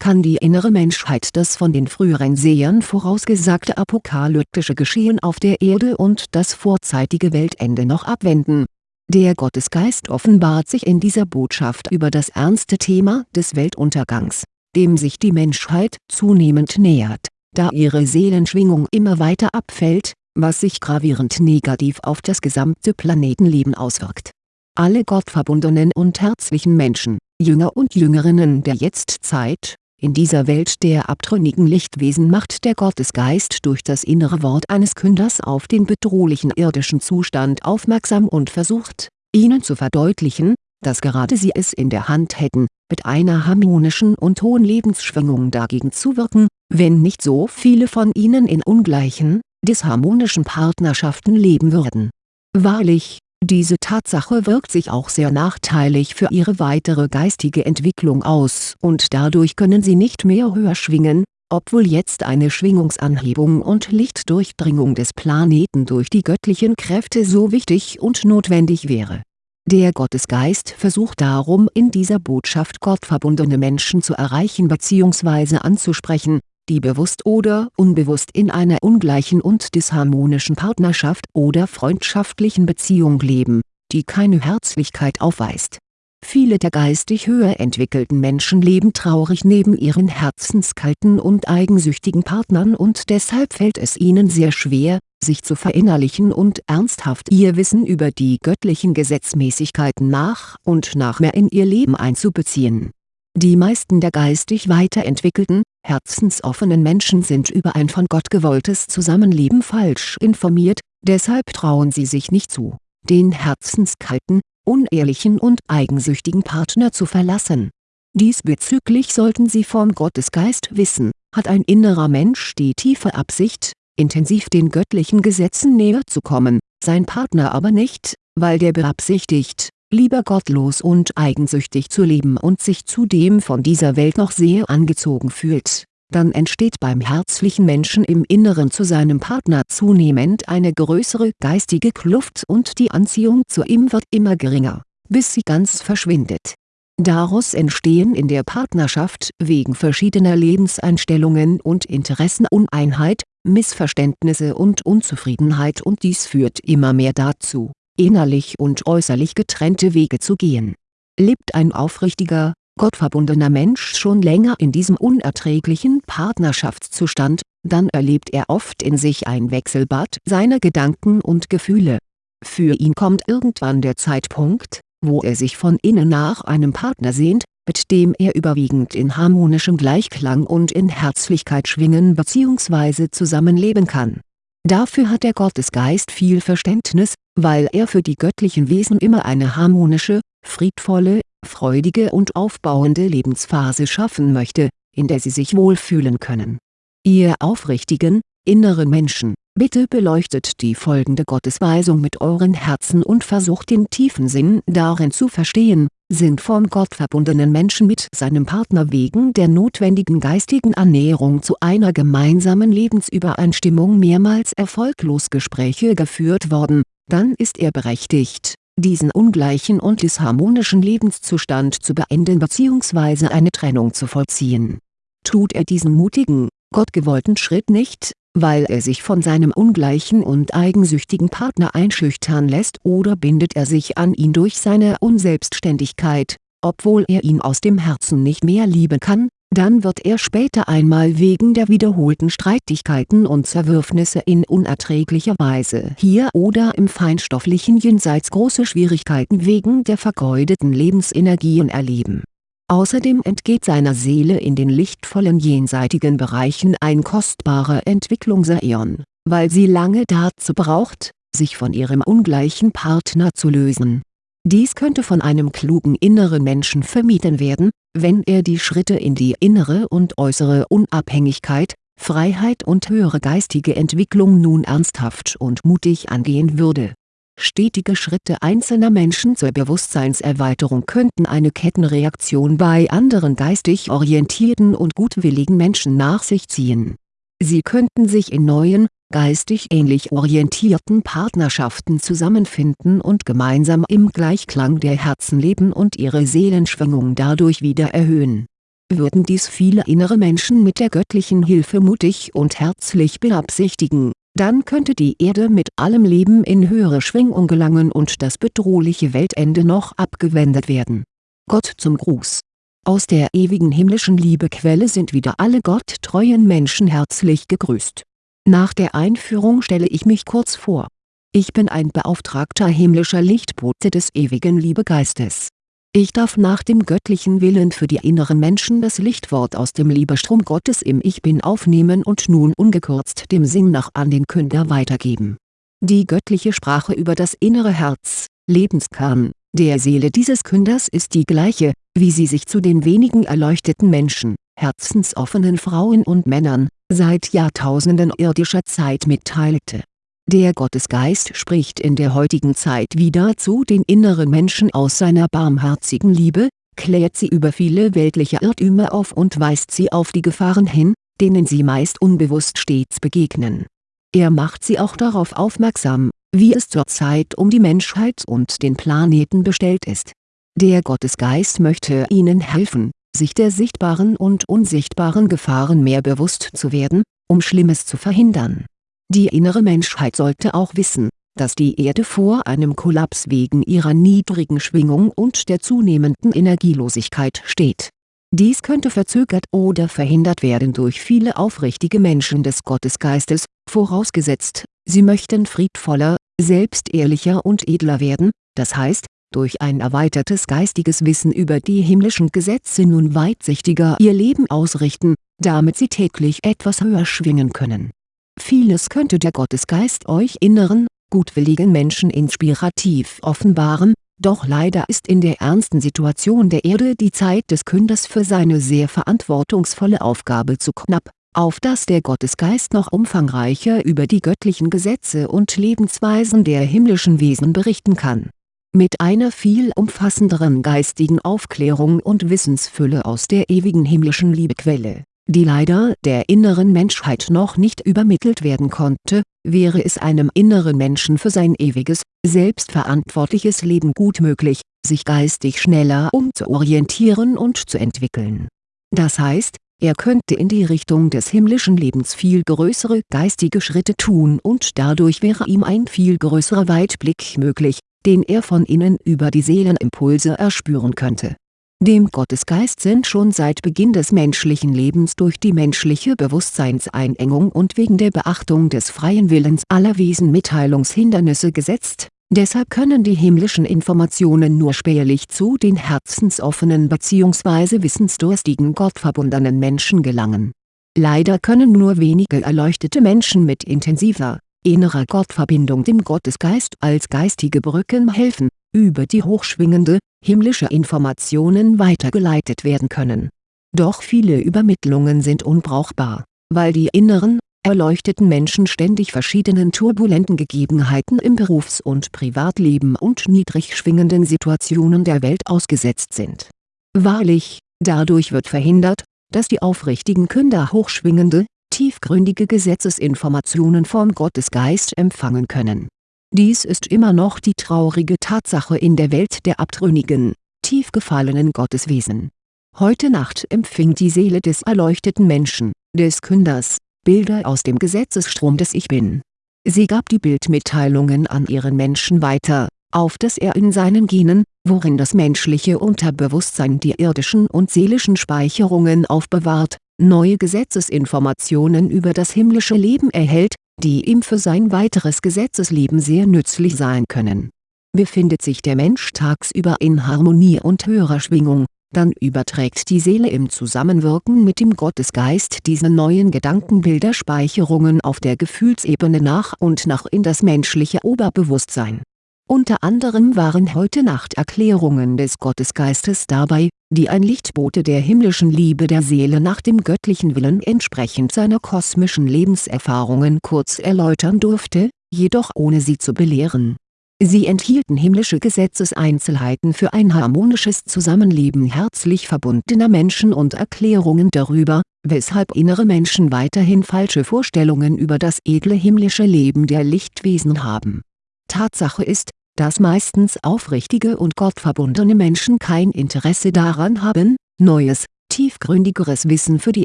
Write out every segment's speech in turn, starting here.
kann die innere Menschheit das von den früheren Sehern vorausgesagte apokalyptische Geschehen auf der Erde und das vorzeitige Weltende noch abwenden. Der Gottesgeist offenbart sich in dieser Botschaft über das ernste Thema des Weltuntergangs, dem sich die Menschheit zunehmend nähert, da ihre Seelenschwingung immer weiter abfällt, was sich gravierend negativ auf das gesamte Planetenleben auswirkt. Alle gottverbundenen und herzlichen Menschen, Jünger und Jüngerinnen der Jetztzeit, in dieser Welt der abtrünnigen Lichtwesen macht der Gottesgeist durch das innere Wort eines Künders auf den bedrohlichen irdischen Zustand aufmerksam und versucht, ihnen zu verdeutlichen, dass gerade sie es in der Hand hätten, mit einer harmonischen und hohen Lebensschwingung dagegen zu wirken, wenn nicht so viele von ihnen in ungleichen, disharmonischen Partnerschaften leben würden. Wahrlich, diese Tatsache wirkt sich auch sehr nachteilig für ihre weitere geistige Entwicklung aus und dadurch können sie nicht mehr höher schwingen, obwohl jetzt eine Schwingungsanhebung und Lichtdurchdringung des Planeten durch die göttlichen Kräfte so wichtig und notwendig wäre. Der Gottesgeist versucht darum in dieser Botschaft gottverbundene Menschen zu erreichen bzw. anzusprechen, die bewusst oder unbewusst in einer ungleichen und disharmonischen Partnerschaft oder freundschaftlichen Beziehung leben, die keine Herzlichkeit aufweist. Viele der geistig höher entwickelten Menschen leben traurig neben ihren herzenskalten und eigensüchtigen Partnern und deshalb fällt es ihnen sehr schwer, sich zu verinnerlichen und ernsthaft ihr Wissen über die göttlichen Gesetzmäßigkeiten nach und nach mehr in ihr Leben einzubeziehen die meisten der geistig weiterentwickelten, herzensoffenen Menschen sind über ein von Gott gewolltes Zusammenleben falsch informiert, deshalb trauen sie sich nicht zu, den herzenskalten, unehrlichen und eigensüchtigen Partner zu verlassen. Diesbezüglich sollten sie vom Gottesgeist wissen, hat ein innerer Mensch die tiefe Absicht, intensiv den göttlichen Gesetzen näher zu kommen, sein Partner aber nicht, weil der beabsichtigt, lieber gottlos und eigensüchtig zu leben und sich zudem von dieser Welt noch sehr angezogen fühlt, dann entsteht beim herzlichen Menschen im Inneren zu seinem Partner zunehmend eine größere geistige Kluft und die Anziehung zu ihm wird immer geringer, bis sie ganz verschwindet. Daraus entstehen in der Partnerschaft wegen verschiedener Lebenseinstellungen und Interessen Uneinheit, Missverständnisse und Unzufriedenheit und dies führt immer mehr dazu innerlich und äußerlich getrennte Wege zu gehen. Lebt ein aufrichtiger, gottverbundener Mensch schon länger in diesem unerträglichen Partnerschaftszustand, dann erlebt er oft in sich ein Wechselbad seiner Gedanken und Gefühle. Für ihn kommt irgendwann der Zeitpunkt, wo er sich von innen nach einem Partner sehnt, mit dem er überwiegend in harmonischem Gleichklang und in Herzlichkeit schwingen bzw. zusammenleben kann Dafür hat der Gottesgeist viel Verständnis, weil er für die göttlichen Wesen immer eine harmonische, friedvolle, freudige und aufbauende Lebensphase schaffen möchte, in der sie sich wohlfühlen können. Ihr aufrichtigen, inneren Menschen, bitte beleuchtet die folgende Gottesweisung mit euren Herzen und versucht den tiefen Sinn darin zu verstehen, sind vom Gott verbundenen Menschen mit seinem Partner wegen der notwendigen geistigen Annäherung zu einer gemeinsamen Lebensübereinstimmung mehrmals erfolglos Gespräche geführt worden, dann ist er berechtigt, diesen ungleichen und disharmonischen Lebenszustand zu beenden bzw. eine Trennung zu vollziehen. Tut er diesen mutigen, gottgewollten Schritt nicht, weil er sich von seinem ungleichen und eigensüchtigen Partner einschüchtern lässt oder bindet er sich an ihn durch seine Unselbstständigkeit, obwohl er ihn aus dem Herzen nicht mehr lieben kann, dann wird er später einmal wegen der wiederholten Streitigkeiten und Zerwürfnisse in unerträglicher Weise hier oder im feinstofflichen Jenseits große Schwierigkeiten wegen der vergeudeten Lebensenergien erleben Außerdem entgeht seiner Seele in den lichtvollen jenseitigen Bereichen ein kostbarer Entwicklungsäon, weil sie lange dazu braucht, sich von ihrem ungleichen Partner zu lösen. Dies könnte von einem klugen inneren Menschen vermieden werden, wenn er die Schritte in die innere und äußere Unabhängigkeit, Freiheit und höhere geistige Entwicklung nun ernsthaft und mutig angehen würde Stetige Schritte einzelner Menschen zur Bewusstseinserweiterung könnten eine Kettenreaktion bei anderen geistig orientierten und gutwilligen Menschen nach sich ziehen. Sie könnten sich in neuen, geistig ähnlich orientierten Partnerschaften zusammenfinden und gemeinsam im Gleichklang der Herzen leben und ihre Seelenschwingung dadurch wieder erhöhen würden dies viele innere Menschen mit der göttlichen Hilfe mutig und herzlich beabsichtigen, dann könnte die Erde mit allem Leben in höhere Schwingung gelangen und das bedrohliche Weltende noch abgewendet werden. Gott zum Gruß Aus der ewigen himmlischen Liebequelle sind wieder alle gotttreuen Menschen herzlich gegrüßt. Nach der Einführung stelle ich mich kurz vor. Ich bin ein beauftragter himmlischer Lichtbote des ewigen Liebegeistes ich darf nach dem göttlichen Willen für die inneren Menschen das Lichtwort aus dem Liebestrom Gottes im Ich Bin aufnehmen und nun ungekürzt dem Sinn nach an den Künder weitergeben. Die göttliche Sprache über das innere Herz, Lebenskern, der Seele dieses Künders ist die gleiche, wie sie sich zu den wenigen erleuchteten Menschen, herzensoffenen Frauen und Männern, seit Jahrtausenden irdischer Zeit mitteilte der Gottesgeist spricht in der heutigen Zeit wieder zu den inneren Menschen aus seiner barmherzigen Liebe, klärt sie über viele weltliche Irrtümer auf und weist sie auf die Gefahren hin, denen sie meist unbewusst stets begegnen. Er macht sie auch darauf aufmerksam, wie es zurzeit um die Menschheit und den Planeten bestellt ist. Der Gottesgeist möchte ihnen helfen, sich der sichtbaren und unsichtbaren Gefahren mehr bewusst zu werden, um Schlimmes zu verhindern die innere Menschheit sollte auch wissen, dass die Erde vor einem Kollaps wegen ihrer niedrigen Schwingung und der zunehmenden Energielosigkeit steht. Dies könnte verzögert oder verhindert werden durch viele aufrichtige Menschen des Gottesgeistes, vorausgesetzt, sie möchten friedvoller, selbstehrlicher und edler werden, das heißt, durch ein erweitertes geistiges Wissen über die himmlischen Gesetze nun weitsichtiger ihr Leben ausrichten, damit sie täglich etwas höher schwingen können Vieles könnte der Gottesgeist euch inneren, gutwilligen Menschen inspirativ offenbaren, doch leider ist in der ernsten Situation der Erde die Zeit des Künders für seine sehr verantwortungsvolle Aufgabe zu knapp, auf dass der Gottesgeist noch umfangreicher über die göttlichen Gesetze und Lebensweisen der himmlischen Wesen berichten kann. Mit einer viel umfassenderen geistigen Aufklärung und Wissensfülle aus der ewigen himmlischen Liebequelle die leider der inneren Menschheit noch nicht übermittelt werden konnte, wäre es einem inneren Menschen für sein ewiges, selbstverantwortliches Leben gut möglich, sich geistig schneller umzuorientieren und zu entwickeln. Das heißt, er könnte in die Richtung des himmlischen Lebens viel größere geistige Schritte tun und dadurch wäre ihm ein viel größerer Weitblick möglich, den er von innen über die Seelenimpulse erspüren könnte dem Gottesgeist sind schon seit Beginn des menschlichen Lebens durch die menschliche Bewusstseinseinengung und wegen der Beachtung des freien Willens aller Wesen Mitteilungshindernisse gesetzt, deshalb können die himmlischen Informationen nur spärlich zu den herzensoffenen bzw. wissensdurstigen gottverbundenen Menschen gelangen. Leider können nur wenige erleuchtete Menschen mit intensiver, innerer Gottverbindung dem Gottesgeist als geistige Brücken helfen, über die hochschwingende, himmlische Informationen weitergeleitet werden können. Doch viele Übermittlungen sind unbrauchbar, weil die inneren, erleuchteten Menschen ständig verschiedenen turbulenten Gegebenheiten im Berufs- und Privatleben und niedrig schwingenden Situationen der Welt ausgesetzt sind. Wahrlich, dadurch wird verhindert, dass die aufrichtigen Künder hochschwingende, tiefgründige Gesetzesinformationen vom Gottesgeist empfangen können dies ist immer noch die traurige Tatsache in der Welt der abtrünnigen, tief gefallenen Gotteswesen. Heute Nacht empfing die Seele des erleuchteten Menschen, des Künders, Bilder aus dem Gesetzesstrom des Ich Bin. Sie gab die Bildmitteilungen an ihren Menschen weiter, auf dass er in seinen Genen, worin das menschliche Unterbewusstsein die irdischen und seelischen Speicherungen aufbewahrt, neue Gesetzesinformationen über das himmlische Leben erhält, die ihm für sein weiteres Gesetzesleben sehr nützlich sein können. Befindet sich der Mensch tagsüber in Harmonie und höherer Schwingung, dann überträgt die Seele im Zusammenwirken mit dem Gottesgeist diese neuen Gedankenbilderspeicherungen auf der Gefühlsebene nach und nach in das menschliche Oberbewusstsein unter anderem waren heute Nacht Erklärungen des Gottesgeistes dabei, die ein Lichtbote der himmlischen Liebe der Seele nach dem göttlichen Willen entsprechend seiner kosmischen Lebenserfahrungen kurz erläutern durfte, jedoch ohne sie zu belehren. Sie enthielten himmlische Gesetzeseinzelheiten für ein harmonisches Zusammenleben herzlich verbundener Menschen und Erklärungen darüber, weshalb innere Menschen weiterhin falsche Vorstellungen über das edle himmlische Leben der Lichtwesen haben. Tatsache ist, dass meistens aufrichtige und gottverbundene Menschen kein Interesse daran haben, Neues, tiefgründigeres Wissen für die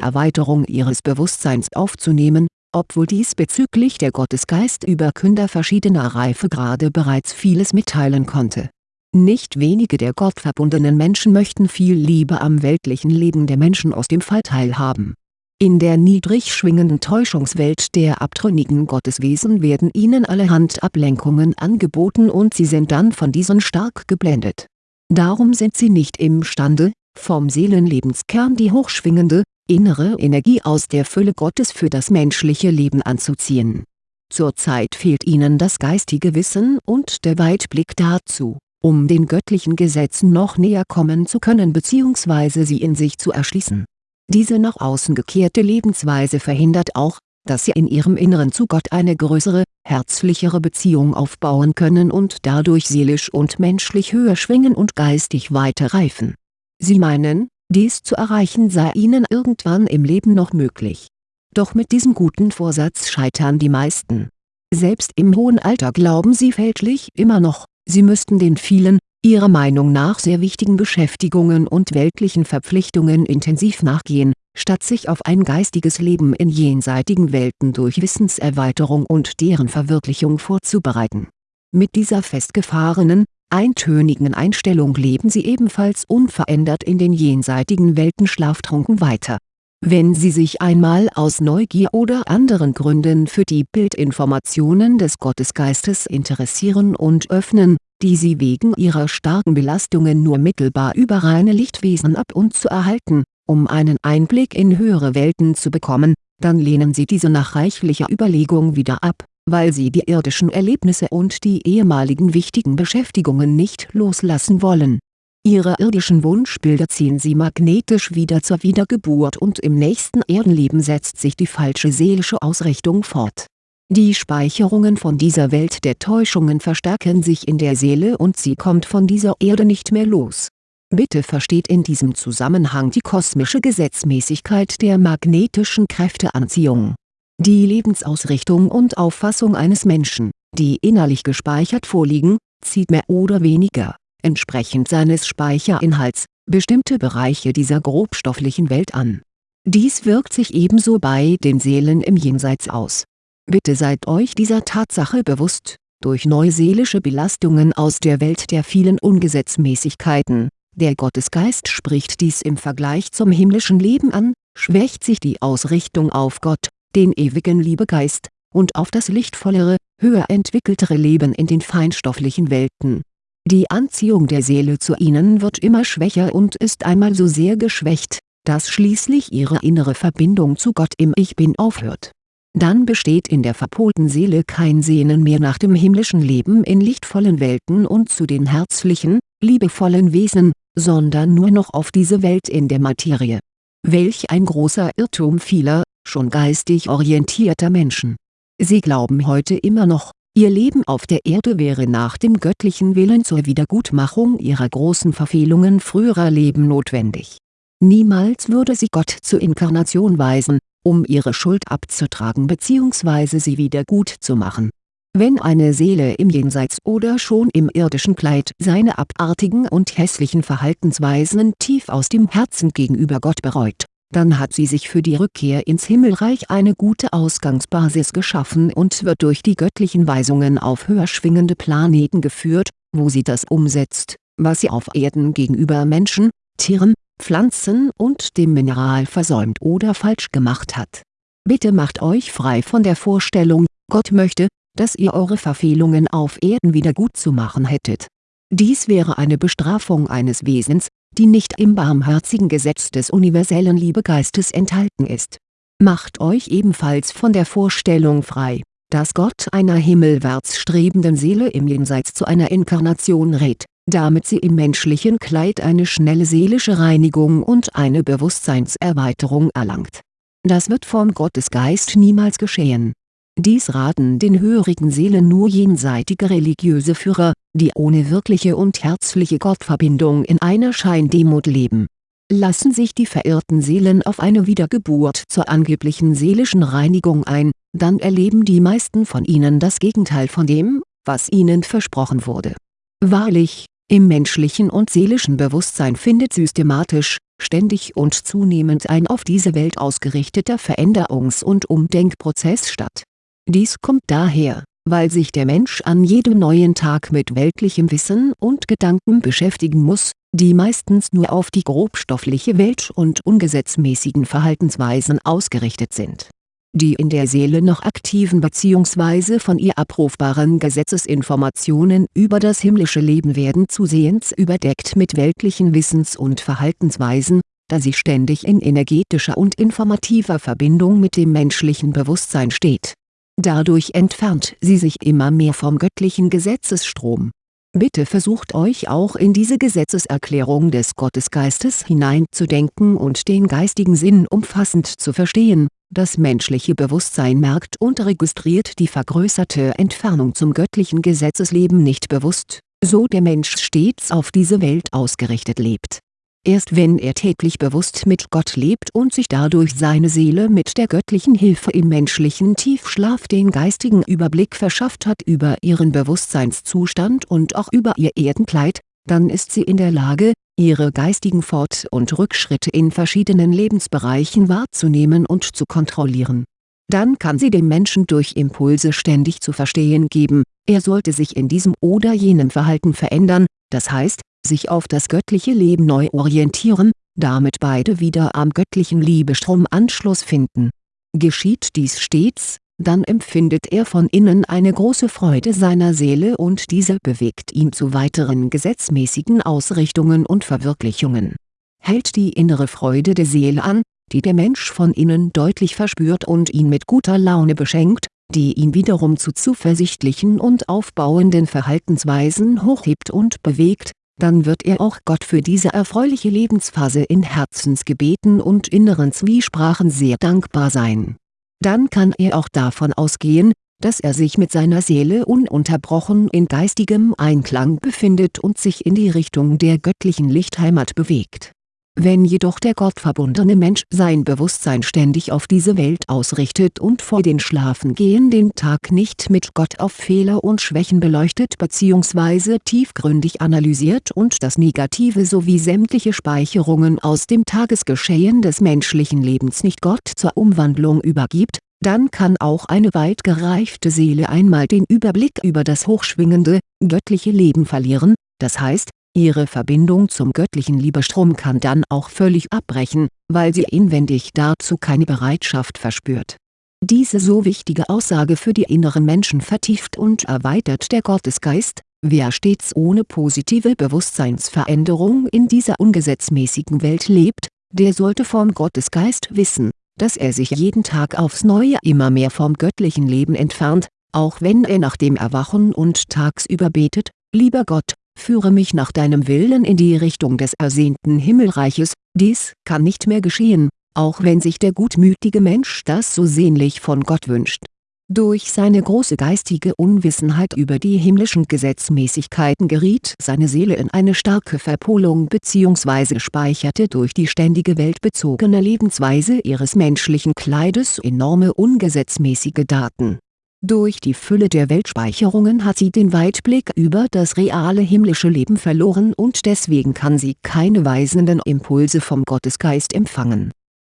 Erweiterung ihres Bewusstseins aufzunehmen, obwohl diesbezüglich der Gottesgeist-Überkünder verschiedener Reifegrade bereits vieles mitteilen konnte. Nicht wenige der gottverbundenen Menschen möchten viel Liebe am weltlichen Leben der Menschen aus dem Fall teilhaben. In der niedrig schwingenden Täuschungswelt der abtrünnigen Gotteswesen werden ihnen allerhand Ablenkungen angeboten und sie sind dann von diesen stark geblendet. Darum sind sie nicht imstande, vom Seelenlebenskern die hochschwingende, innere Energie aus der Fülle Gottes für das menschliche Leben anzuziehen. Zurzeit fehlt ihnen das geistige Wissen und der Weitblick dazu, um den göttlichen Gesetzen noch näher kommen zu können bzw. sie in sich zu erschließen diese nach außen gekehrte Lebensweise verhindert auch, dass sie in ihrem Inneren zu Gott eine größere, herzlichere Beziehung aufbauen können und dadurch seelisch und menschlich höher schwingen und geistig weiter reifen. Sie meinen, dies zu erreichen sei ihnen irgendwann im Leben noch möglich. Doch mit diesem guten Vorsatz scheitern die meisten. Selbst im hohen Alter glauben sie fälschlich immer noch, sie müssten den vielen, ihrer Meinung nach sehr wichtigen Beschäftigungen und weltlichen Verpflichtungen intensiv nachgehen, statt sich auf ein geistiges Leben in jenseitigen Welten durch Wissenserweiterung und deren Verwirklichung vorzubereiten. Mit dieser festgefahrenen, eintönigen Einstellung leben sie ebenfalls unverändert in den jenseitigen Welten schlaftrunken weiter. Wenn Sie sich einmal aus Neugier oder anderen Gründen für die Bildinformationen des Gottesgeistes interessieren und öffnen, die sie wegen ihrer starken Belastungen nur mittelbar über reine Lichtwesen ab und zu erhalten, um einen Einblick in höhere Welten zu bekommen, dann lehnen sie diese nach reichlicher Überlegung wieder ab, weil sie die irdischen Erlebnisse und die ehemaligen wichtigen Beschäftigungen nicht loslassen wollen. Ihre irdischen Wunschbilder ziehen sie magnetisch wieder zur Wiedergeburt und im nächsten Erdenleben setzt sich die falsche seelische Ausrichtung fort die Speicherungen von dieser Welt der Täuschungen verstärken sich in der Seele und sie kommt von dieser Erde nicht mehr los. Bitte versteht in diesem Zusammenhang die kosmische Gesetzmäßigkeit der magnetischen Kräfteanziehung. Die Lebensausrichtung und Auffassung eines Menschen, die innerlich gespeichert vorliegen, zieht mehr oder weniger, entsprechend seines Speicherinhalts, bestimmte Bereiche dieser grobstofflichen Welt an. Dies wirkt sich ebenso bei den Seelen im Jenseits aus Bitte seid euch dieser Tatsache bewusst, durch neuseelische Belastungen aus der Welt der vielen Ungesetzmäßigkeiten, der Gottesgeist spricht dies im Vergleich zum himmlischen Leben an, schwächt sich die Ausrichtung auf Gott, den ewigen Liebegeist, und auf das lichtvollere, höher entwickeltere Leben in den feinstofflichen Welten. Die Anziehung der Seele zu ihnen wird immer schwächer und ist einmal so sehr geschwächt, dass schließlich ihre innere Verbindung zu Gott im Ich Bin aufhört dann besteht in der verpolten Seele kein Sehnen mehr nach dem himmlischen Leben in lichtvollen Welten und zu den herzlichen, liebevollen Wesen, sondern nur noch auf diese Welt in der Materie. Welch ein großer Irrtum vieler, schon geistig orientierter Menschen. Sie glauben heute immer noch, ihr Leben auf der Erde wäre nach dem göttlichen Willen zur Wiedergutmachung ihrer großen Verfehlungen früherer Leben notwendig. Niemals würde sie Gott zur Inkarnation weisen, um ihre Schuld abzutragen bzw. sie wieder gut zu machen. Wenn eine Seele im Jenseits oder schon im irdischen Kleid seine abartigen und hässlichen Verhaltensweisen tief aus dem Herzen gegenüber Gott bereut, dann hat sie sich für die Rückkehr ins Himmelreich eine gute Ausgangsbasis geschaffen und wird durch die göttlichen Weisungen auf höher schwingende Planeten geführt, wo sie das umsetzt, was sie auf Erden gegenüber Menschen, Tieren, Pflanzen und dem Mineral versäumt oder falsch gemacht hat. Bitte macht euch frei von der Vorstellung, Gott möchte, dass ihr eure Verfehlungen auf Erden wieder gut zu machen hättet. Dies wäre eine Bestrafung eines Wesens, die nicht im barmherzigen Gesetz des universellen Liebegeistes enthalten ist. Macht euch ebenfalls von der Vorstellung frei, dass Gott einer himmelwärts strebenden Seele im Jenseits zu einer Inkarnation rät, damit sie im menschlichen Kleid eine schnelle seelische Reinigung und eine Bewusstseinserweiterung erlangt. Das wird vom Gottesgeist niemals geschehen. Dies raten den hörigen Seelen nur jenseitige religiöse Führer, die ohne wirkliche und herzliche Gottverbindung in einer Scheindemut leben. Lassen sich die verirrten Seelen auf eine Wiedergeburt zur angeblichen seelischen Reinigung ein, dann erleben die meisten von ihnen das Gegenteil von dem, was ihnen versprochen wurde. Wahrlich, Im menschlichen und seelischen Bewusstsein findet systematisch, ständig und zunehmend ein auf diese Welt ausgerichteter Veränderungs- und Umdenkprozess statt. Dies kommt daher, weil sich der Mensch an jedem neuen Tag mit weltlichem Wissen und Gedanken beschäftigen muss, die meistens nur auf die grobstoffliche Welt und ungesetzmäßigen Verhaltensweisen ausgerichtet sind. Die in der Seele noch aktiven bzw. von ihr abrufbaren Gesetzesinformationen über das himmlische Leben werden zusehends überdeckt mit weltlichen Wissens- und Verhaltensweisen, da sie ständig in energetischer und informativer Verbindung mit dem menschlichen Bewusstsein steht Dadurch entfernt sie sich immer mehr vom göttlichen Gesetzesstrom. Bitte versucht euch auch in diese Gesetzeserklärung des Gottesgeistes hineinzudenken und den geistigen Sinn umfassend zu verstehen. Das menschliche Bewusstsein merkt und registriert die vergrößerte Entfernung zum göttlichen Gesetzesleben nicht bewusst, so der Mensch stets auf diese Welt ausgerichtet lebt Erst wenn er täglich bewusst mit Gott lebt und sich dadurch seine Seele mit der göttlichen Hilfe im menschlichen Tiefschlaf den geistigen Überblick verschafft hat über ihren Bewusstseinszustand und auch über ihr Erdenkleid, dann ist sie in der Lage, ihre geistigen Fort- und Rückschritte in verschiedenen Lebensbereichen wahrzunehmen und zu kontrollieren. Dann kann sie dem Menschen durch Impulse ständig zu verstehen geben, er sollte sich in diesem oder jenem Verhalten verändern, das heißt, sich auf das göttliche Leben neu orientieren, damit beide wieder am göttlichen Liebestrom Anschluss finden. Geschieht dies stets, dann empfindet er von innen eine große Freude seiner Seele und diese bewegt ihn zu weiteren gesetzmäßigen Ausrichtungen und Verwirklichungen. Hält die innere Freude der Seele an, die der Mensch von innen deutlich verspürt und ihn mit guter Laune beschenkt, die ihn wiederum zu zuversichtlichen und aufbauenden Verhaltensweisen hochhebt und bewegt, dann wird er auch Gott für diese erfreuliche Lebensphase in Herzensgebeten und inneren Zwiesprachen sehr dankbar sein. Dann kann er auch davon ausgehen, dass er sich mit seiner Seele ununterbrochen in geistigem Einklang befindet und sich in die Richtung der göttlichen Lichtheimat bewegt wenn jedoch der gottverbundene Mensch sein Bewusstsein ständig auf diese Welt ausrichtet und vor den Schlafengehen den Tag nicht mit Gott auf Fehler und Schwächen beleuchtet bzw. tiefgründig analysiert und das Negative sowie sämtliche Speicherungen aus dem Tagesgeschehen des menschlichen Lebens nicht Gott zur Umwandlung übergibt, dann kann auch eine weit gereifte Seele einmal den Überblick über das hochschwingende, göttliche Leben verlieren, das heißt, Ihre Verbindung zum göttlichen Liebestrom kann dann auch völlig abbrechen, weil sie inwendig dazu keine Bereitschaft verspürt. Diese so wichtige Aussage für die inneren Menschen vertieft und erweitert der Gottesgeist, wer stets ohne positive Bewusstseinsveränderung in dieser ungesetzmäßigen Welt lebt, der sollte vom Gottesgeist wissen, dass er sich jeden Tag aufs Neue immer mehr vom göttlichen Leben entfernt, auch wenn er nach dem Erwachen und tagsüber betet, lieber Gott, führe mich nach deinem Willen in die Richtung des ersehnten Himmelreiches, dies kann nicht mehr geschehen, auch wenn sich der gutmütige Mensch das so sehnlich von Gott wünscht. Durch seine große geistige Unwissenheit über die himmlischen Gesetzmäßigkeiten geriet seine Seele in eine starke Verpolung bzw. speicherte durch die ständige weltbezogene Lebensweise ihres menschlichen Kleides enorme ungesetzmäßige Daten durch die Fülle der Weltspeicherungen hat sie den Weitblick über das reale himmlische Leben verloren und deswegen kann sie keine weisenden Impulse vom Gottesgeist empfangen.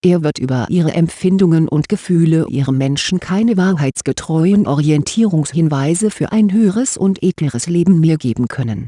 Er wird über ihre Empfindungen und Gefühle ihrem Menschen keine wahrheitsgetreuen Orientierungshinweise für ein höheres und edleres Leben mehr geben können.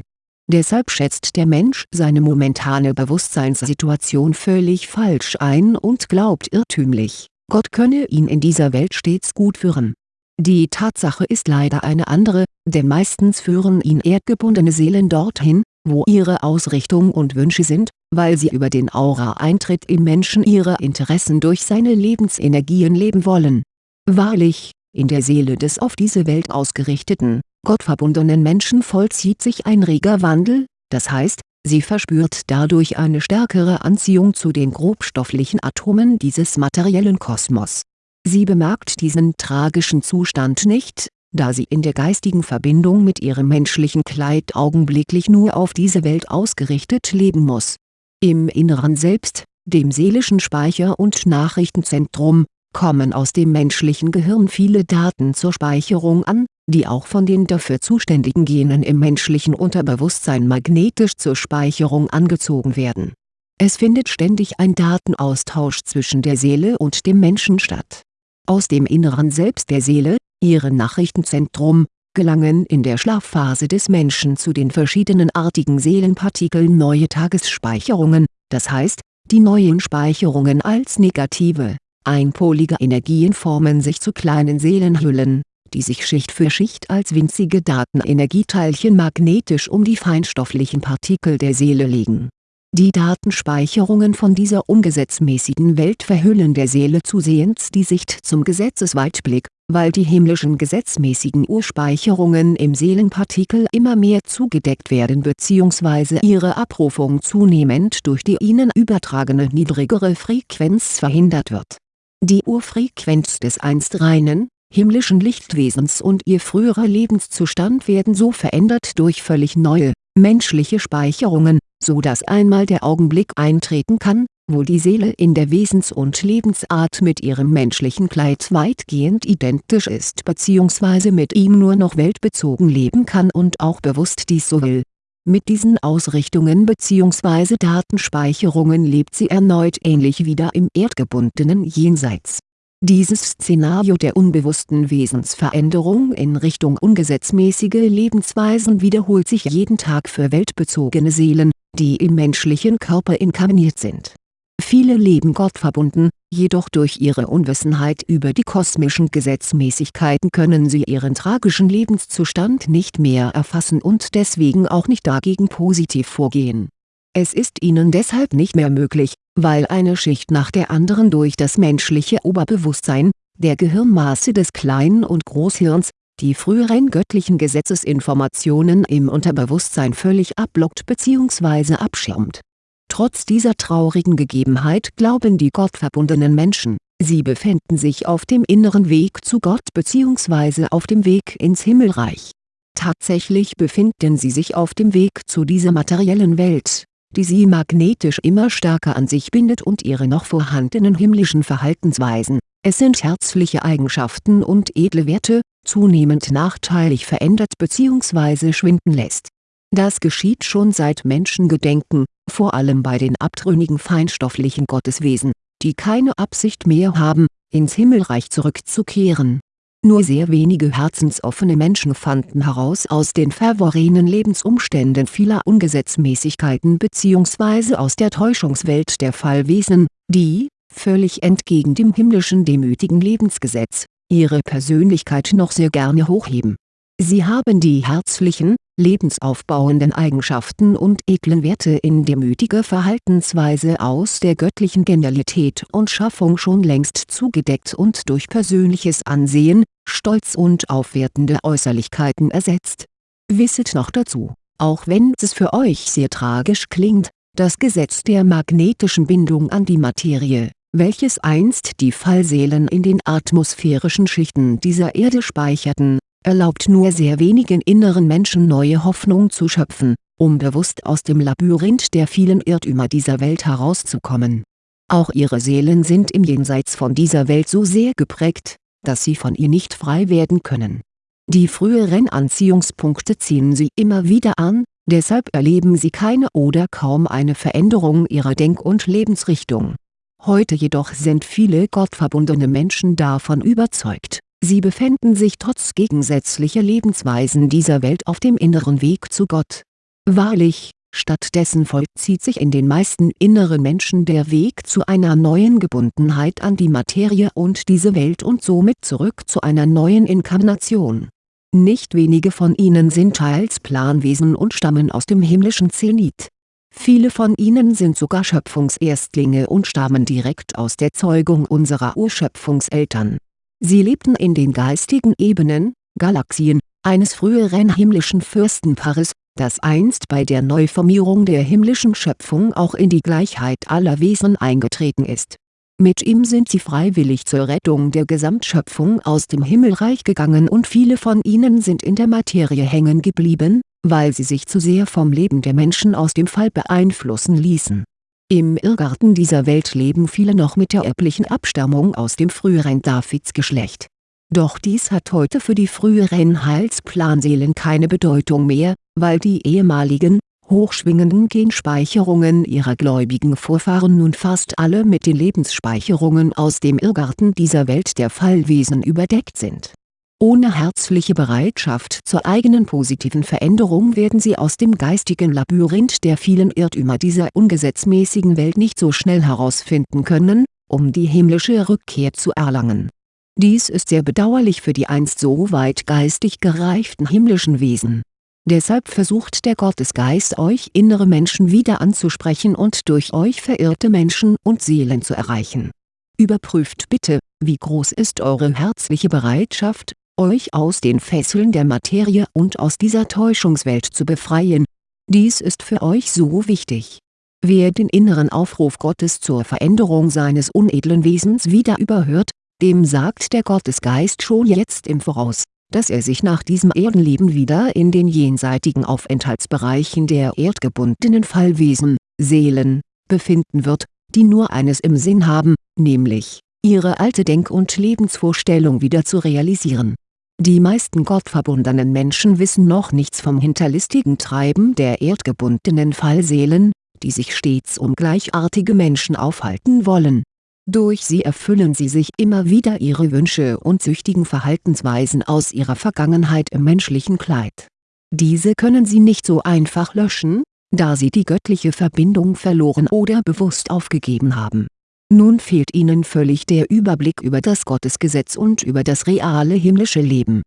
Deshalb schätzt der Mensch seine momentane Bewusstseinssituation völlig falsch ein und glaubt irrtümlich, Gott könne ihn in dieser Welt stets gut führen die Tatsache ist leider eine andere, denn meistens führen ihn erdgebundene Seelen dorthin, wo ihre Ausrichtung und Wünsche sind, weil sie über den Aura-Eintritt im Menschen ihre Interessen durch seine Lebensenergien leben wollen. Wahrlich, in der Seele des auf diese Welt ausgerichteten, gottverbundenen Menschen vollzieht sich ein reger Wandel, das heißt, sie verspürt dadurch eine stärkere Anziehung zu den grobstofflichen Atomen dieses materiellen Kosmos Sie bemerkt diesen tragischen Zustand nicht, da sie in der geistigen Verbindung mit ihrem menschlichen Kleid augenblicklich nur auf diese Welt ausgerichtet leben muss. Im Inneren Selbst, dem seelischen Speicher und Nachrichtenzentrum, kommen aus dem menschlichen Gehirn viele Daten zur Speicherung an, die auch von den dafür zuständigen Genen im menschlichen Unterbewusstsein magnetisch zur Speicherung angezogen werden. Es findet ständig ein Datenaustausch zwischen der Seele und dem Menschen statt. Aus dem inneren Selbst der Seele, ihrem Nachrichtenzentrum, gelangen in der Schlafphase des Menschen zu den verschiedenen artigen Seelenpartikeln neue Tagesspeicherungen, das heißt, die neuen Speicherungen als negative, einpolige Energien formen sich zu kleinen Seelenhüllen, die sich Schicht für Schicht als winzige Datenenergieteilchen magnetisch um die feinstofflichen Partikel der Seele legen. Die Datenspeicherungen von dieser ungesetzmäßigen Welt verhüllen der Seele zusehends die Sicht zum Gesetzesweitblick, weil die himmlischen gesetzmäßigen Urspeicherungen im Seelenpartikel immer mehr zugedeckt werden bzw. ihre Abrufung zunehmend durch die ihnen übertragene niedrigere Frequenz verhindert wird. Die Urfrequenz des einst reinen, himmlischen Lichtwesens und ihr früherer Lebenszustand werden so verändert durch völlig neue, menschliche Speicherungen, so dass einmal der Augenblick eintreten kann, wo die Seele in der Wesens- und Lebensart mit ihrem menschlichen Kleid weitgehend identisch ist bzw. mit ihm nur noch weltbezogen leben kann und auch bewusst dies so will. Mit diesen Ausrichtungen bzw. Datenspeicherungen lebt sie erneut ähnlich wieder im erdgebundenen Jenseits dieses Szenario der unbewussten Wesensveränderung in Richtung ungesetzmäßige Lebensweisen wiederholt sich jeden Tag für weltbezogene Seelen, die im menschlichen Körper inkarniert sind. Viele leben gottverbunden, jedoch durch ihre Unwissenheit über die kosmischen Gesetzmäßigkeiten können sie ihren tragischen Lebenszustand nicht mehr erfassen und deswegen auch nicht dagegen positiv vorgehen. Es ist ihnen deshalb nicht mehr möglich, weil eine Schicht nach der anderen durch das menschliche Oberbewusstsein, der Gehirnmaße des Klein- und Großhirns, die früheren göttlichen Gesetzesinformationen im Unterbewusstsein völlig abblockt bzw. abschirmt. Trotz dieser traurigen Gegebenheit glauben die gottverbundenen Menschen, sie befänden sich auf dem inneren Weg zu Gott bzw. auf dem Weg ins Himmelreich. Tatsächlich befinden sie sich auf dem Weg zu dieser materiellen Welt die sie magnetisch immer stärker an sich bindet und ihre noch vorhandenen himmlischen Verhaltensweisen, es sind herzliche Eigenschaften und edle Werte, zunehmend nachteilig verändert bzw. schwinden lässt. Das geschieht schon seit Menschengedenken, vor allem bei den abtrünnigen feinstofflichen Gotteswesen, die keine Absicht mehr haben, ins Himmelreich zurückzukehren nur sehr wenige herzensoffene Menschen fanden heraus aus den verworrenen Lebensumständen vieler Ungesetzmäßigkeiten bzw. aus der Täuschungswelt der Fallwesen, die, völlig entgegen dem himmlischen demütigen Lebensgesetz, ihre Persönlichkeit noch sehr gerne hochheben. Sie haben die herzlichen, lebensaufbauenden Eigenschaften und edlen Werte in demütiger Verhaltensweise aus der göttlichen Genialität und Schaffung schon längst zugedeckt und durch persönliches Ansehen, Stolz und aufwertende Äußerlichkeiten ersetzt. Wisset noch dazu, auch wenn es für euch sehr tragisch klingt, das Gesetz der magnetischen Bindung an die Materie, welches einst die Fallseelen in den atmosphärischen Schichten dieser Erde speicherten, erlaubt nur sehr wenigen inneren Menschen neue Hoffnung zu schöpfen, um bewusst aus dem Labyrinth der vielen Irrtümer dieser Welt herauszukommen. Auch ihre Seelen sind im Jenseits von dieser Welt so sehr geprägt, dass sie von ihr nicht frei werden können. Die früheren Anziehungspunkte ziehen sie immer wieder an, deshalb erleben sie keine oder kaum eine Veränderung ihrer Denk- und Lebensrichtung. Heute jedoch sind viele gottverbundene Menschen davon überzeugt Sie befänden sich trotz gegensätzlicher Lebensweisen dieser Welt auf dem inneren Weg zu Gott. Wahrlich, stattdessen vollzieht sich in den meisten inneren Menschen der Weg zu einer neuen Gebundenheit an die Materie und diese Welt und somit zurück zu einer neuen Inkarnation. Nicht wenige von ihnen sind teils Planwesen und stammen aus dem himmlischen Zenit. Viele von ihnen sind sogar Schöpfungserstlinge und stammen direkt aus der Zeugung unserer Urschöpfungseltern Sie lebten in den geistigen Ebenen, Galaxien, eines früheren himmlischen Fürstenpaares, das einst bei der Neuformierung der himmlischen Schöpfung auch in die Gleichheit aller Wesen eingetreten ist. Mit ihm sind sie freiwillig zur Rettung der Gesamtschöpfung aus dem Himmelreich gegangen und viele von ihnen sind in der Materie hängen geblieben, weil sie sich zu sehr vom Leben der Menschen aus dem Fall beeinflussen ließen im Irrgarten dieser Welt leben viele noch mit der erblichen Abstammung aus dem früheren Davidsgeschlecht. Doch dies hat heute für die früheren Heilsplanseelen keine Bedeutung mehr, weil die ehemaligen, hochschwingenden Genspeicherungen ihrer gläubigen Vorfahren nun fast alle mit den Lebensspeicherungen aus dem Irrgarten dieser Welt der Fallwesen überdeckt sind. Ohne herzliche Bereitschaft zur eigenen positiven Veränderung werden sie aus dem geistigen Labyrinth der vielen Irrtümer dieser ungesetzmäßigen Welt nicht so schnell herausfinden können, um die himmlische Rückkehr zu erlangen. Dies ist sehr bedauerlich für die einst so weit geistig gereiften himmlischen Wesen Deshalb versucht der Gottesgeist euch innere Menschen wieder anzusprechen und durch euch verirrte Menschen und Seelen zu erreichen. Überprüft bitte, wie groß ist eure herzliche Bereitschaft, euch aus den Fesseln der Materie und aus dieser Täuschungswelt zu befreien. Dies ist für euch so wichtig. Wer den inneren Aufruf Gottes zur Veränderung seines unedlen Wesens wieder überhört, dem sagt der Gottesgeist schon jetzt im Voraus dass er sich nach diesem Erdenleben wieder in den jenseitigen Aufenthaltsbereichen der erdgebundenen Fallwesen, Seelen, befinden wird, die nur eines im Sinn haben, nämlich, ihre alte Denk- und Lebensvorstellung wieder zu realisieren. Die meisten gottverbundenen Menschen wissen noch nichts vom hinterlistigen Treiben der erdgebundenen Fallseelen, die sich stets um gleichartige Menschen aufhalten wollen durch sie erfüllen sie sich immer wieder ihre Wünsche und süchtigen Verhaltensweisen aus ihrer Vergangenheit im menschlichen Kleid. Diese können sie nicht so einfach löschen, da sie die göttliche Verbindung verloren oder bewusst aufgegeben haben. Nun fehlt ihnen völlig der Überblick über das Gottesgesetz und über das reale himmlische Leben.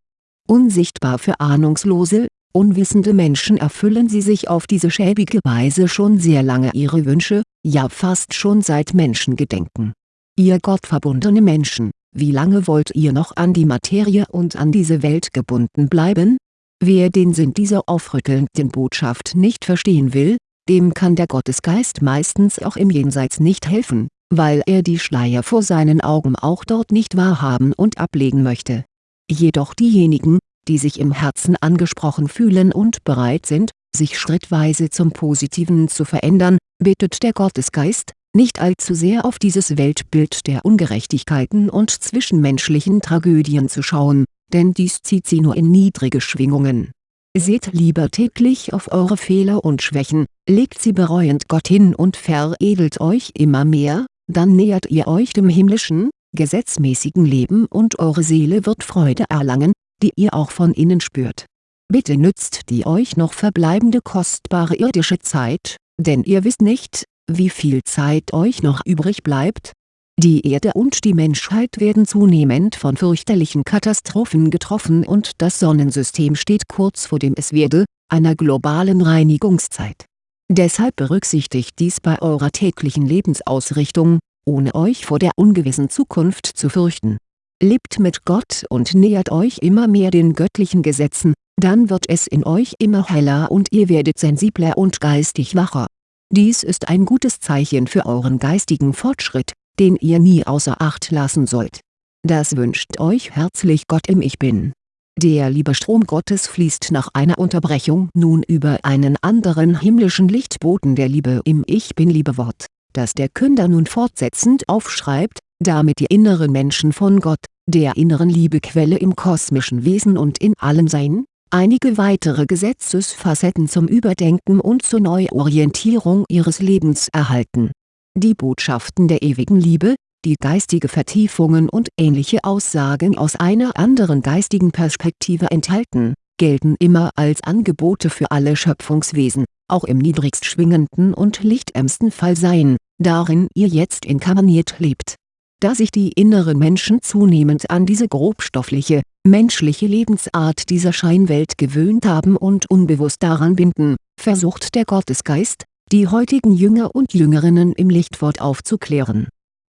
Unsichtbar für ahnungslose, unwissende Menschen erfüllen sie sich auf diese schäbige Weise schon sehr lange ihre Wünsche, ja fast schon seit Menschengedenken Ihr gottverbundene Menschen, wie lange wollt ihr noch an die Materie und an diese Welt gebunden bleiben? Wer den Sinn dieser aufrüttelnden Botschaft nicht verstehen will, dem kann der Gottesgeist meistens auch im Jenseits nicht helfen, weil er die Schleier vor seinen Augen auch dort nicht wahrhaben und ablegen möchte. Jedoch diejenigen, die sich im Herzen angesprochen fühlen und bereit sind, sich schrittweise zum Positiven zu verändern, bittet der Gottesgeist, nicht allzu sehr auf dieses Weltbild der Ungerechtigkeiten und zwischenmenschlichen Tragödien zu schauen, denn dies zieht sie nur in niedrige Schwingungen. Seht lieber täglich auf eure Fehler und Schwächen, legt sie bereuend Gott hin und veredelt euch immer mehr, dann nähert ihr euch dem himmlischen, gesetzmäßigen Leben und eure Seele wird Freude erlangen, die ihr auch von innen spürt. Bitte nützt die euch noch verbleibende kostbare irdische Zeit, denn ihr wisst nicht, wie viel Zeit euch noch übrig bleibt? Die Erde und die Menschheit werden zunehmend von fürchterlichen Katastrophen getroffen und das Sonnensystem steht kurz vor dem Es werde, einer globalen Reinigungszeit. Deshalb berücksichtigt dies bei eurer täglichen Lebensausrichtung, ohne euch vor der ungewissen Zukunft zu fürchten. Lebt mit Gott und nähert euch immer mehr den göttlichen Gesetzen, dann wird es in euch immer heller und ihr werdet sensibler und geistig wacher dies ist ein gutes Zeichen für euren geistigen Fortschritt, den ihr nie außer Acht lassen sollt. Das wünscht euch herzlich Gott im Ich Bin. Der Liebestrom Gottes fließt nach einer Unterbrechung nun über einen anderen himmlischen Lichtboten der Liebe im Ich Bin Liebewort, das der Künder nun fortsetzend aufschreibt, damit die inneren Menschen von Gott, der inneren Liebequelle im kosmischen Wesen und in allem Sein, einige weitere Gesetzesfacetten zum Überdenken und zur Neuorientierung ihres Lebens erhalten. Die Botschaften der ewigen Liebe, die geistige Vertiefungen und ähnliche Aussagen aus einer anderen geistigen Perspektive enthalten, gelten immer als Angebote für alle Schöpfungswesen, auch im niedrigst schwingenden und lichtärmsten Fallsein, darin ihr jetzt inkarniert lebt. Da sich die inneren Menschen zunehmend an diese grobstoffliche, menschliche Lebensart dieser Scheinwelt gewöhnt haben und unbewusst daran binden, versucht der Gottesgeist, die heutigen Jünger und Jüngerinnen im Lichtwort aufzuklären.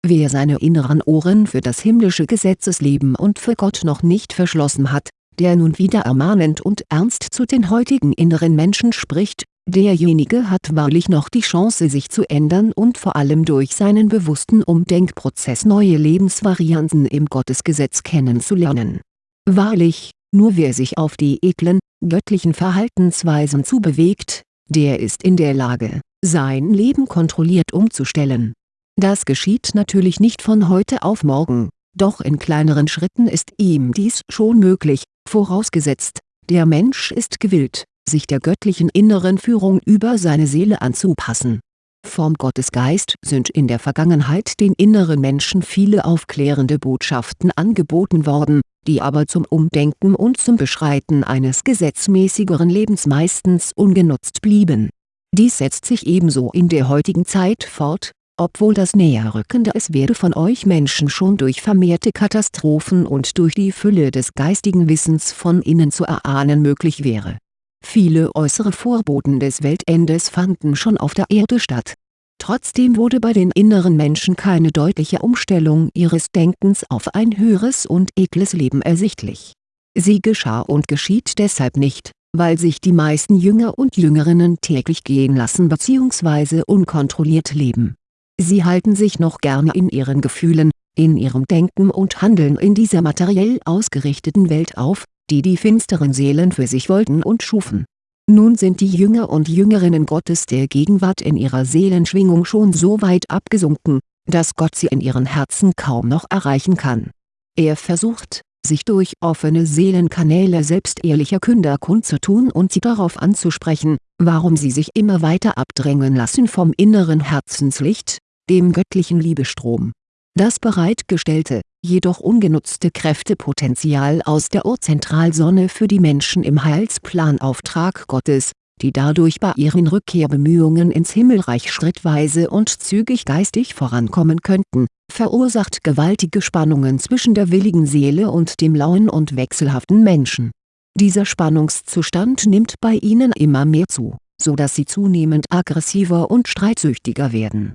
Wer seine inneren Ohren für das himmlische Gesetzesleben und für Gott noch nicht verschlossen hat, der nun wieder ermahnend und ernst zu den heutigen inneren Menschen spricht, derjenige hat wahrlich noch die Chance sich zu ändern und vor allem durch seinen bewussten Umdenkprozess neue Lebensvarianten im Gottesgesetz kennenzulernen Wahrlich, nur wer sich auf die edlen, göttlichen Verhaltensweisen zubewegt, der ist in der Lage, sein Leben kontrolliert umzustellen. Das geschieht natürlich nicht von heute auf morgen, Doch in kleineren Schritten ist ihm dies schon möglich, vorausgesetzt, der Mensch ist gewillt, sich der göttlichen inneren Führung über seine Seele anzupassen. Vom Gottesgeist sind in der Vergangenheit den inneren Menschen viele aufklärende Botschaften angeboten worden, die aber zum Umdenken und zum Beschreiten eines gesetzmäßigeren Lebens meistens ungenutzt blieben. Dies setzt sich ebenso in der heutigen Zeit fort, obwohl das Näherrücken der Es werde von euch Menschen schon durch vermehrte Katastrophen und durch die Fülle des geistigen Wissens von innen zu erahnen möglich wäre Viele äußere Vorboten des Weltendes fanden schon auf der Erde statt. Trotzdem wurde bei den inneren Menschen keine deutliche Umstellung ihres Denkens auf ein höheres und edles Leben ersichtlich. Sie geschah und geschieht deshalb nicht, weil sich die meisten Jünger und Jüngerinnen täglich gehen lassen bzw. unkontrolliert leben. Sie halten sich noch gerne in ihren Gefühlen, in ihrem Denken und Handeln in dieser materiell ausgerichteten Welt auf die die finsteren Seelen für sich wollten und schufen. Nun sind die Jünger und Jüngerinnen Gottes der Gegenwart in ihrer Seelenschwingung schon so weit abgesunken, dass Gott sie in ihren Herzen kaum noch erreichen kann. Er versucht, sich durch offene Seelenkanäle selbst ehrlicher Künder kundzutun und sie darauf anzusprechen, warum sie sich immer weiter abdrängen lassen vom inneren Herzenslicht, dem göttlichen Liebestrom. Das bereitgestellte, jedoch ungenutzte Kräftepotenzial aus der Urzentralsonne für die Menschen im Heilsplanauftrag Gottes, die dadurch bei ihren Rückkehrbemühungen ins Himmelreich schrittweise und zügig geistig vorankommen könnten, verursacht gewaltige Spannungen zwischen der willigen Seele und dem lauen und wechselhaften Menschen. Dieser Spannungszustand nimmt bei ihnen immer mehr zu, so dass sie zunehmend aggressiver und streitsüchtiger werden